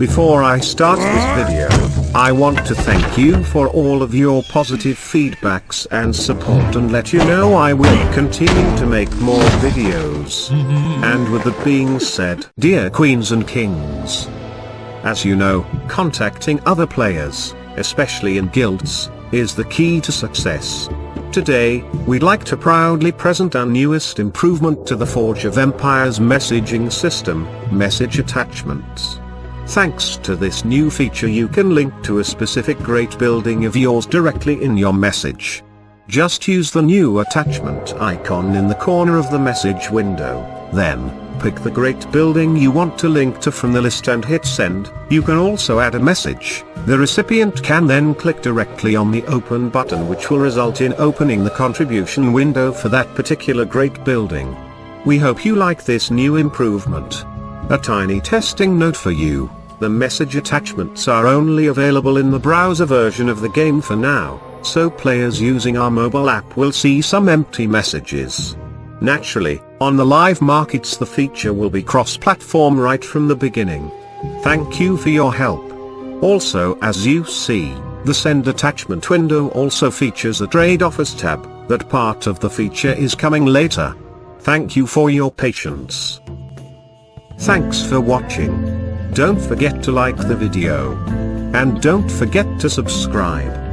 Before I start this video, I want to thank you for all of your positive feedbacks and support and let you know I will continue to make more videos. And with that being said, dear queens and kings, as you know, contacting other players, especially in guilds, is the key to success. Today, we'd like to proudly present our newest improvement to the Forge of Empires messaging system, Message Attachments. Thanks to this new feature you can link to a specific great building of yours directly in your message. Just use the new attachment icon in the corner of the message window, then, pick the great building you want to link to from the list and hit send. You can also add a message. The recipient can then click directly on the open button which will result in opening the contribution window for that particular great building. We hope you like this new improvement. A tiny testing note for you. The message attachments are only available in the browser version of the game for now, so players using our mobile app will see some empty messages. Naturally, on the live markets the feature will be cross-platform right from the beginning. Thank you for your help. Also as you see, the send attachment window also features a trade offers tab, that part of the feature is coming later. Thank you for your patience. Thanks for watching. Don't forget to like the video. And don't forget to subscribe.